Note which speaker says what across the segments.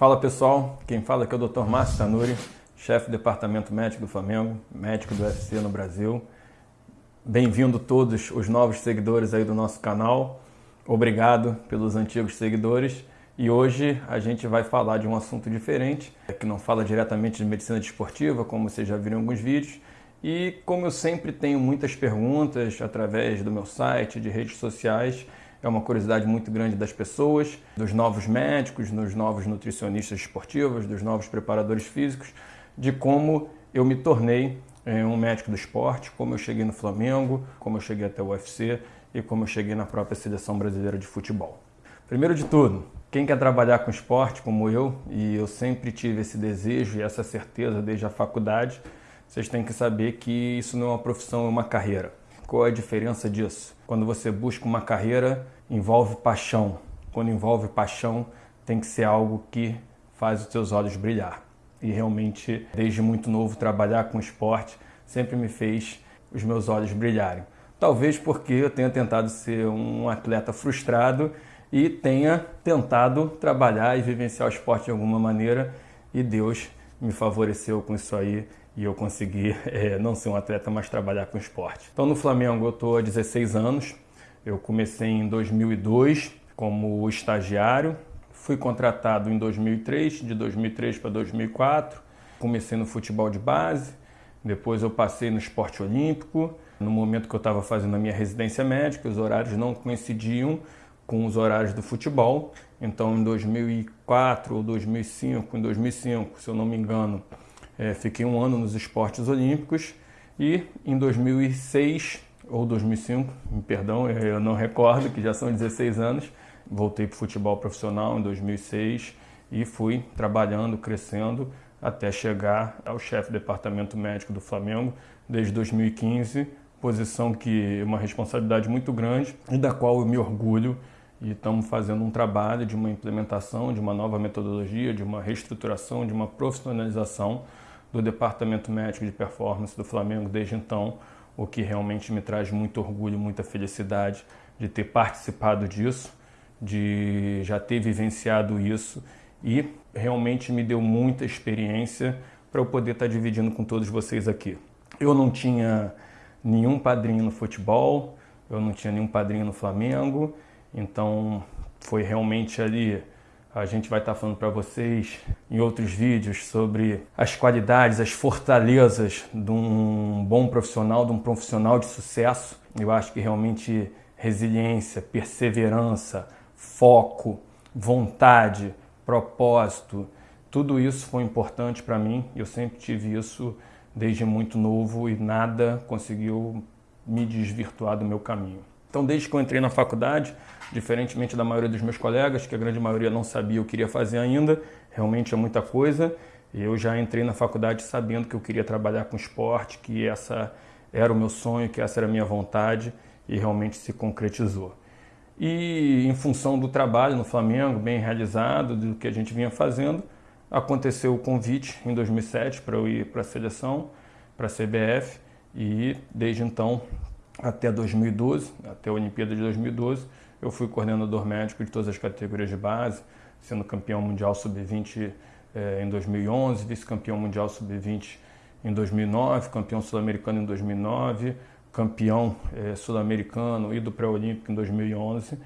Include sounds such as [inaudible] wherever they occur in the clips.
Speaker 1: Fala pessoal, quem fala aqui é o Dr. Márcio Tanuri, chefe do Departamento Médico do Flamengo, médico do UFC no Brasil. Bem-vindo todos os novos seguidores aí do nosso canal. Obrigado pelos antigos seguidores. E hoje a gente vai falar de um assunto diferente, que não fala diretamente de medicina desportiva, como vocês já viram em alguns vídeos. E como eu sempre tenho muitas perguntas através do meu site, de redes sociais, é uma curiosidade muito grande das pessoas, dos novos médicos, dos novos nutricionistas esportivos, dos novos preparadores físicos, de como eu me tornei é, um médico do esporte, como eu cheguei no Flamengo, como eu cheguei até o UFC e como eu cheguei na própria seleção brasileira de futebol. Primeiro de tudo, quem quer trabalhar com esporte como eu, e eu sempre tive esse desejo e essa certeza desde a faculdade, vocês têm que saber que isso não é uma profissão, é uma carreira. Qual é a diferença disso? Quando você busca uma carreira, envolve paixão. Quando envolve paixão, tem que ser algo que faz os seus olhos brilhar. E realmente, desde muito novo, trabalhar com esporte sempre me fez os meus olhos brilharem. Talvez porque eu tenha tentado ser um atleta frustrado e tenha tentado trabalhar e vivenciar o esporte de alguma maneira e Deus me favoreceu com isso aí e eu consegui é, [laughs] não ser um atleta, mas trabalhar com esporte. Então no Flamengo eu estou há 16 anos, eu comecei em 2002 como estagiário, fui contratado em 2003, de 2003 para 2004, comecei no futebol de base, depois eu passei no esporte olímpico, no momento que eu estava fazendo a minha residência médica, os horários não coincidiam com os horários do futebol, então em 2004 ou 2005, em 2005, se eu não me engano, é, fiquei um ano nos esportes olímpicos e em 2006 ou 2005, perdão, eu não recordo, que já são 16 anos, voltei para o futebol profissional em 2006 e fui trabalhando, crescendo até chegar ao chefe do departamento médico do Flamengo desde 2015, posição que é uma responsabilidade muito grande e da qual eu me orgulho. E estamos fazendo um trabalho de uma implementação de uma nova metodologia, de uma reestruturação, de uma profissionalização do Departamento Médico de Performance do Flamengo desde então, o que realmente me traz muito orgulho, muita felicidade de ter participado disso, de já ter vivenciado isso e realmente me deu muita experiência para eu poder estar dividindo com todos vocês aqui. Eu não tinha nenhum padrinho no futebol, eu não tinha nenhum padrinho no Flamengo, então foi realmente ali a gente vai estar falando para vocês em outros vídeos sobre as qualidades, as fortalezas de um bom profissional, de um profissional de sucesso. Eu acho que realmente resiliência, perseverança, foco, vontade, propósito, tudo isso foi importante para mim. Eu sempre tive isso desde muito novo e nada conseguiu me desvirtuar do meu caminho. Então, desde que eu entrei na faculdade, diferentemente da maioria dos meus colegas, que a grande maioria não sabia o que queria fazer ainda, realmente é muita coisa. Eu já entrei na faculdade sabendo que eu queria trabalhar com esporte, que essa era o meu sonho, que essa era a minha vontade e realmente se concretizou. E em função do trabalho no Flamengo, bem realizado, do que a gente vinha fazendo, aconteceu o convite em 2007 para eu ir para a seleção, para a CBF, e desde então até 2012, até a Olimpíada de 2012, eu fui coordenador médico de todas as categorias de base, sendo campeão mundial sub-20 eh, em 2011, vice-campeão mundial sub-20 em 2009, campeão sul-americano em 2009, campeão eh, sul-americano e do pré-olímpico em 2011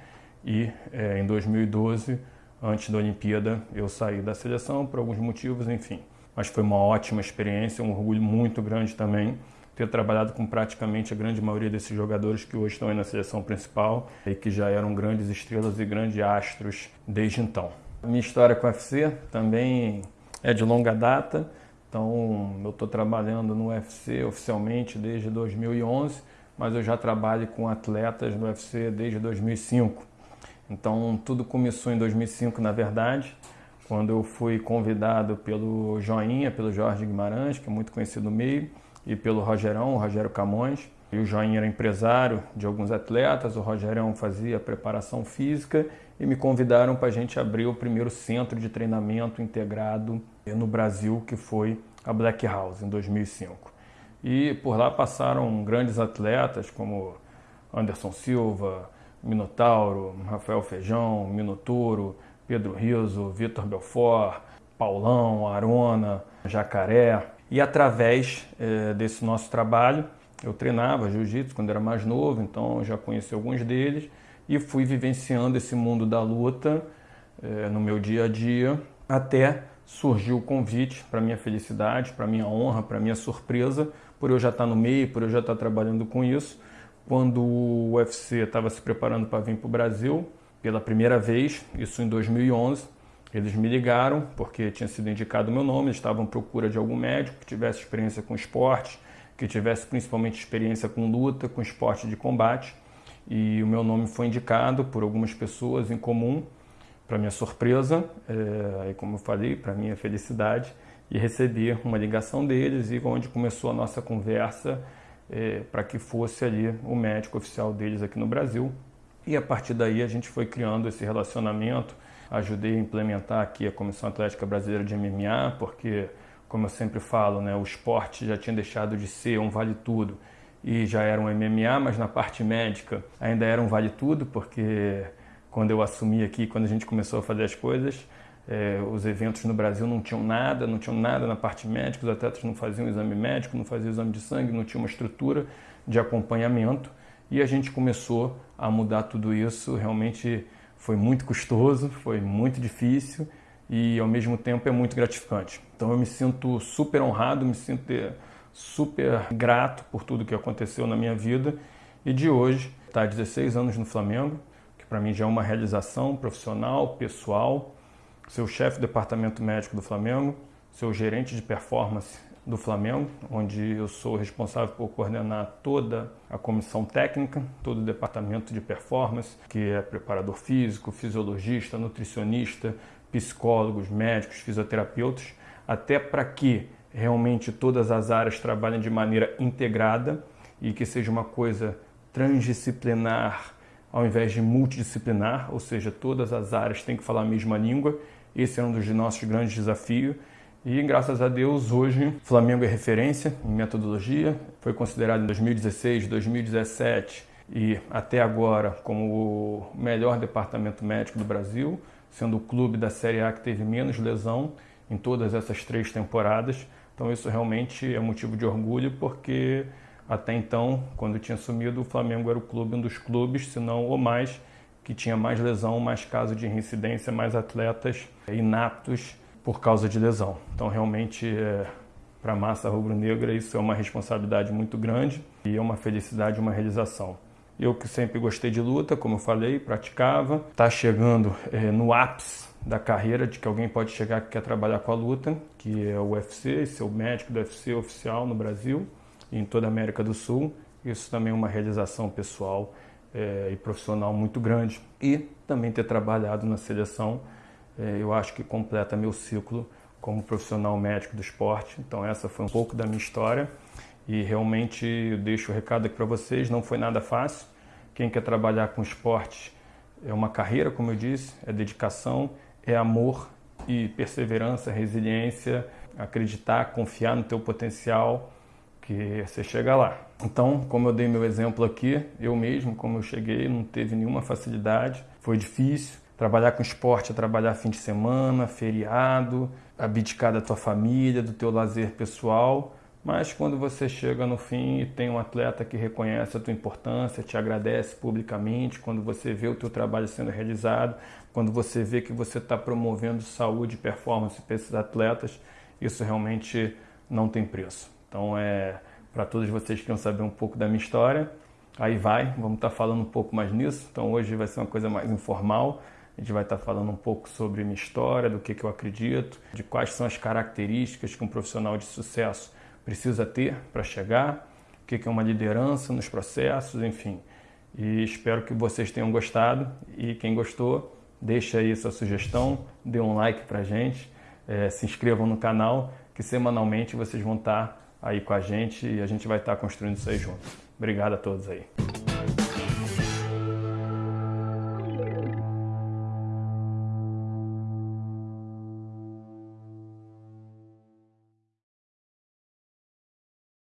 Speaker 1: e eh, em 2012, antes da Olimpíada, eu saí da seleção por alguns motivos, enfim. Mas foi uma ótima experiência, um orgulho muito grande também ter trabalhado com praticamente a grande maioria desses jogadores que hoje estão aí na seleção principal e que já eram grandes estrelas e grandes astros desde então. minha história com o UFC também é de longa data, então eu estou trabalhando no UFC oficialmente desde 2011, mas eu já trabalho com atletas no UFC desde 2005. Então tudo começou em 2005 na verdade, quando eu fui convidado pelo Joinha, pelo Jorge Guimarães, que é muito conhecido no meio, e pelo Rogerão, o Rogério Camões. E o Joinha era empresário de alguns atletas, o Rogerão fazia preparação física e me convidaram para a gente abrir o primeiro centro de treinamento integrado no Brasil, que foi a Black House, em 2005. E por lá passaram grandes atletas como Anderson Silva, Minotauro, Rafael Feijão, Minotouro, Pedro Riso, Vitor Belfort, Paulão, Arona, Jacaré. E através é, desse nosso trabalho, eu treinava jiu-jitsu quando era mais novo, então já conheci alguns deles e fui vivenciando esse mundo da luta é, no meu dia a dia até surgiu o convite para minha felicidade, para minha honra, para minha surpresa, por eu já estar no meio, por eu já estar trabalhando com isso. Quando o UFC estava se preparando para vir para o Brasil pela primeira vez, isso em 2011, eles me ligaram porque tinha sido indicado o meu nome, eles estavam à procura de algum médico que tivesse experiência com esporte, que tivesse principalmente experiência com luta, com esporte de combate. E o meu nome foi indicado por algumas pessoas em comum para minha surpresa, é, como eu falei, para minha felicidade, e recebi uma ligação deles e onde começou a nossa conversa é, para que fosse ali o médico oficial deles aqui no Brasil. E a partir daí a gente foi criando esse relacionamento, ajudei a implementar aqui a Comissão Atlética Brasileira de MMA, porque, como eu sempre falo, né, o esporte já tinha deixado de ser um vale tudo e já era um MMA, mas na parte médica ainda era um vale tudo, porque quando eu assumi aqui, quando a gente começou a fazer as coisas, é, os eventos no Brasil não tinham nada, não tinham nada na parte médica, os atletas não faziam exame médico, não faziam exame de sangue, não tinha uma estrutura de acompanhamento e a gente começou a mudar tudo isso. Realmente foi muito custoso, foi muito difícil e ao mesmo tempo é muito gratificante. Então eu me sinto super honrado, me sinto super grato por tudo que aconteceu na minha vida. E de hoje está 16 anos no Flamengo que para mim já é uma realização profissional, pessoal, ser o chefe do departamento médico do Flamengo, ser o gerente de performance do Flamengo, onde eu sou responsável por coordenar toda a comissão técnica, todo o departamento de performance, que é preparador físico, fisiologista, nutricionista, psicólogos, médicos, fisioterapeutas, até para que realmente todas as áreas trabalhem de maneira integrada e que seja uma coisa transdisciplinar, ao invés de multidisciplinar, ou seja, todas as áreas têm que falar a mesma língua. Esse é um dos nossos grandes desafios. E graças a Deus, hoje, Flamengo é referência em metodologia. Foi considerado em 2016, 2017 e até agora como o melhor departamento médico do Brasil, sendo o clube da Série A que teve menos lesão em todas essas três temporadas. Então, isso realmente é motivo de orgulho, porque até então, quando eu tinha assumido, o Flamengo era o clube, um dos clubes, se não o mais, que tinha mais lesão, mais casos de reincidência, mais atletas inaptos por causa de lesão. Então, realmente, é, para a massa rubro-negra, isso é uma responsabilidade muito grande e é uma felicidade, uma realização. Eu que sempre gostei de luta, como eu falei, praticava, está chegando é, no ápice da carreira de que alguém pode chegar que quer trabalhar com a luta, que é o UFC, ser o médico do UFC oficial no Brasil em toda a América do Sul. Isso também é uma realização pessoal é, e profissional muito grande. E também ter trabalhado na seleção, é, eu acho que completa meu ciclo como profissional médico do esporte. Então essa foi um pouco da minha história e realmente eu deixo o recado aqui para vocês, não foi nada fácil. Quem quer trabalhar com esporte é uma carreira, como eu disse, é dedicação, é amor e perseverança, resiliência, acreditar, confiar no teu potencial que você chega lá. Então, como eu dei meu exemplo aqui, eu mesmo, como eu cheguei, não teve nenhuma facilidade, foi difícil. Trabalhar com esporte é trabalhar fim de semana, feriado, abdicar da tua família, do teu lazer pessoal. Mas quando você chega no fim e tem um atleta que reconhece a tua importância, te agradece publicamente, quando você vê o teu trabalho sendo realizado, quando você vê que você está promovendo saúde e performance para esses atletas, isso realmente não tem preço. Então, é para todos vocês que querem saber um pouco da minha história, aí vai, vamos estar tá falando um pouco mais nisso. Então, hoje vai ser uma coisa mais informal. A gente vai estar falando um pouco sobre minha história, do que, que eu acredito, de quais são as características que um profissional de sucesso precisa ter para chegar, o que, que é uma liderança nos processos, enfim. E espero que vocês tenham gostado e quem gostou, deixa aí sua sugestão, dê um like para gente, é, se inscrevam no canal, que semanalmente vocês vão estar aí com a gente e a gente vai estar construindo isso aí junto. Obrigado a todos aí.